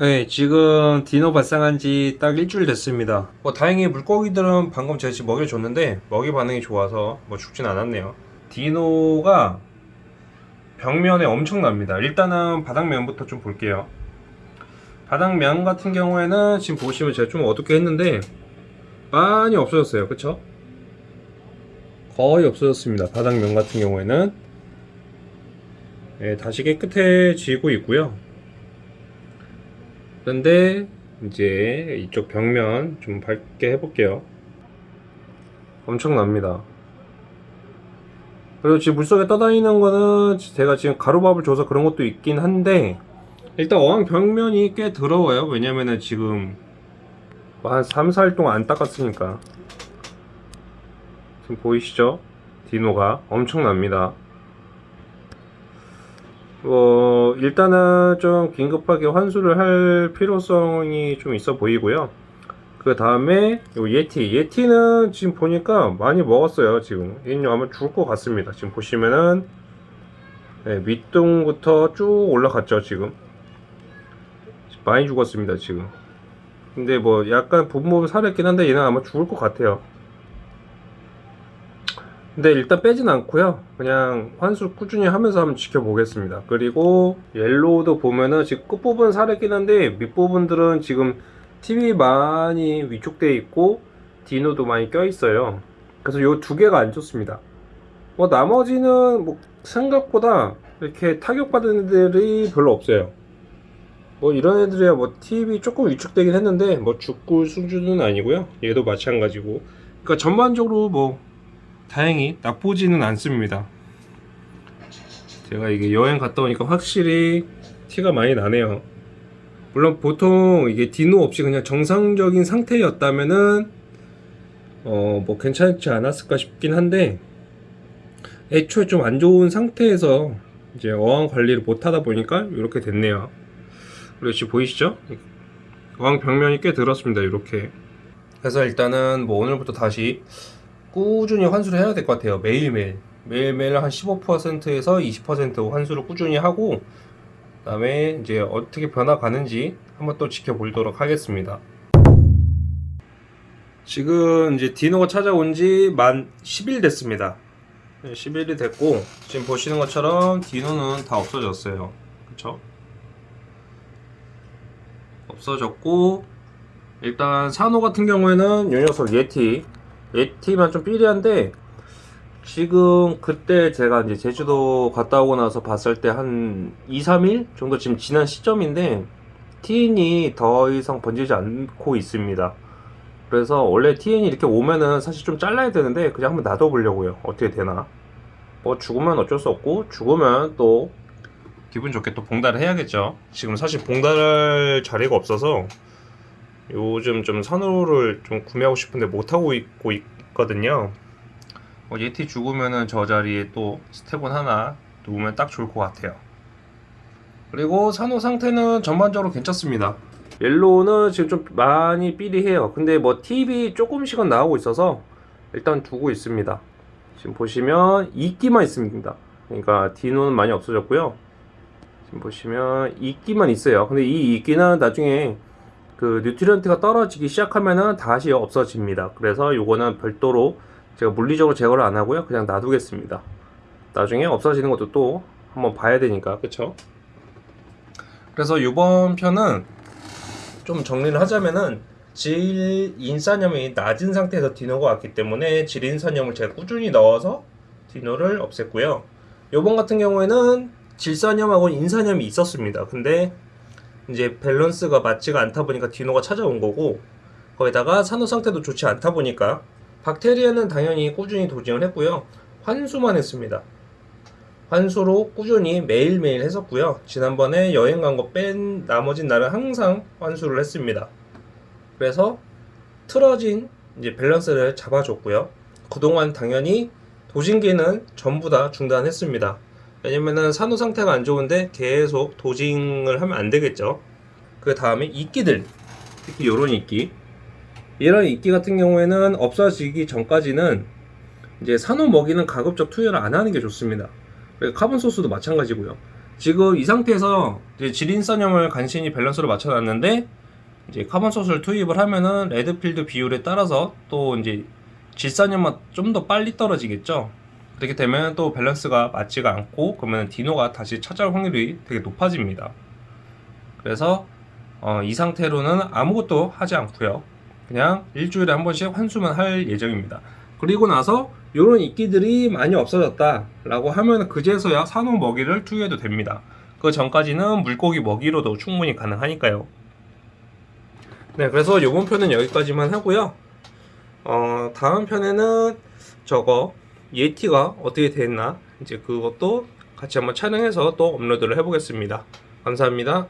네, 지금 디노 발상한 지 딱 일주일 됐습니다. 뭐 다행히 물고기들은 방금 제가 지금 먹이를 줬는데 먹이 반응이 좋아서 뭐 죽진 않았네요. 디노가 벽면에 엄청납니다. 일단은 바닥면부터 좀 볼게요. 바닥면 같은 경우에는 지금 보시면 제가 좀 어둡게 했는데 많이 없어졌어요. 그쵸? 거의 없어졌습니다. 바닥면 같은 경우에는 네, 다시 깨끗해지고 있고요. 그런데 이제 이쪽 벽면 좀 밝게 해볼게요. 엄청납니다. 그리고 지금 물속에 떠다니는 거는 제가 지금 가루밥을 줘서 그런 것도 있긴 한데 일단 어항 벽면이 꽤 더러워요. 왜냐면은 지금 한 3, 4일 동안 안 닦았으니까 지금 보이시죠? 디노가 엄청납니다. 뭐 일단은 좀 긴급하게 환수를 할 필요성이 좀 있어 보이고요. 그 다음에 요 예티 예티는 지금 보니까 많이 먹었어요. 지금 얘는 아마 죽을 것 같습니다. 지금 보시면은 네, 밑둥부터 쭉 올라갔죠. 지금 많이 죽었습니다. 지금 근데 뭐 약간 부분 살았긴 한데 얘는 아마 죽을 것 같아요. 근데 일단 빼진 않고요. 그냥 환수 꾸준히 하면서 한번 지켜보겠습니다. 그리고 옐로우도 보면은 지금 끝부분 살았긴 한데 밑부분들은 지금 TV 많이 위축되어 있고 디노도 많이 껴 있어요. 그래서 요 두 개가 안 좋습니다. 뭐 나머지는 뭐 생각보다 이렇게 타격받은 애들이 별로 없어요. 뭐 이런 애들이야 뭐 TV 조금 위축되긴 했는데 뭐 죽을 수준은 아니고요. 얘도 마찬가지고. 그러니까 전반적으로 뭐 다행히 나쁘지는 않습니다. 제가 이게 여행 갔다 오니까 확실히 티가 많이 나네요. 물론 보통 이게 디노 없이 그냥 정상적인 상태였다면은 어 뭐 괜찮지 않았을까 싶긴 한데 애초에 좀 안 좋은 상태에서 이제 어항 관리를 못 하다 보니까 이렇게 됐네요. 그리고 지금 보이시죠? 어항 벽면이 꽤 들었습니다. 이렇게. 그래서 일단은 뭐 오늘부터 다시 꾸준히 환수를 해야 될 것 같아요. 매일매일. 매일매일 한 15%에서 20% 환수를 꾸준히 하고, 그 다음에 이제 어떻게 변화 가는지 한번 또 지켜보도록 하겠습니다. 지금 이제 디노가 찾아온 지 만 10일 됐습니다. 10일이 됐고, 지금 보시는 것처럼 디노는 다 없어졌어요. 그쵸? 없어졌고, 일단 산호 같은 경우에는 요 녀석 예티 예티만 좀 삐리한데 지금 그때 제가 이제 제주도 갔다 오고 나서 봤을 때 한 2, 3일 정도 지금 지난 시점인데 TN이 더 이상 번지지 않고 있습니다. 그래서 원래 TN이 이렇게 오면은 사실 좀 잘라야 되는데 그냥 한번 놔둬보려고요. 어떻게 되나. 뭐 죽으면 어쩔 수 없고 죽으면 또 기분 좋게 또 봉달을 해야겠죠. 지금 사실 봉달할 자리가 없어서 요즘 좀 산호를 좀 구매하고 싶은데 못하고 있고 있거든요. 어, 예티 죽으면은 저 자리에 또 스텝은 하나 놓으면 딱 좋을 것 같아요. 그리고 산호 상태는 전반적으로 괜찮습니다. 옐로우는 지금 좀 많이 삐리해요. 근데 뭐 TV 조금씩은 나오고 있어서 일단 두고 있습니다. 지금 보시면 이끼만 있습니다. 그러니까 디노는 많이 없어졌고요. 지금 보시면 이끼만 있어요. 근데 이 이끼는 나중에 그 뉴트리언트가 떨어지기 시작하면은 다시 없어집니다. 그래서 요거는 별도로 제가 물리적으로 제거를 안 하고요. 그냥 놔두겠습니다. 나중에 없어지는 것도 또 한번 봐야 되니까. 그쵸? 그래서 이번 편은 좀 정리를 하자면은 질 인산염이 낮은 상태에서 dino가 왔기 때문에 질 인산염을 제가 꾸준히 넣어서 dino를 없앴고요. 요번 같은 경우에는 질산염하고 인산염이 있었습니다. 근데 이제 밸런스가 맞지가 않다 보니까 dino가 찾아온 거고 거기다가 산호 상태도 좋지 않다 보니까 박테리아는 당연히 꾸준히 dosing을 했고요. 환수만 했습니다. 환수로 꾸준히 매일매일 했었고요. 지난번에 여행 간 거 뺀 나머진 날은 항상 환수를 했습니다. 그래서 틀어진 이제 밸런스를 잡아줬고요. 그동안 당연히 도징기는 전부 다 중단했습니다. 왜냐면은 산호 상태가 안 좋은데 계속 도징을 하면 안 되겠죠. 그 다음에 이끼들, 특히 요런 이끼. 이런 이끼 같은 경우에는 없어지기 전까지는 이제 산호 먹이는 가급적 투여를 안 하는 게 좋습니다. carbon source도 마찬가지고요. 지금 이 상태에서 질인산염을 간신히 밸런스로 맞춰놨는데 이제 carbon source를 투입을 하면은 레드필드 비율에 따라서 또 이제 질산염만 좀 더 빨리 떨어지겠죠. 그렇게 되면 또 밸런스가 맞지가 않고 그러면 dino가 다시 찾아올 확률이 되게 높아집니다. 그래서 어, 이 상태로는 아무것도 하지 않고요. 그냥 일주일에 한 번씩 환수만 할 예정입니다. 그리고 나서 이런 이끼들이 많이 없어졌다 라고 하면 그제서야 산호 먹이를 투여해도 됩니다. 그 전까지는 물고기 먹이로도 충분히 가능하니까요. 네, 그래서 이번 편은 여기까지만 하고요. 어, 다음 편에는 저거 예티가 어떻게 됐나 이제 그것도 같이 한번 촬영해서 또 업로드를 해보겠습니다. 감사합니다.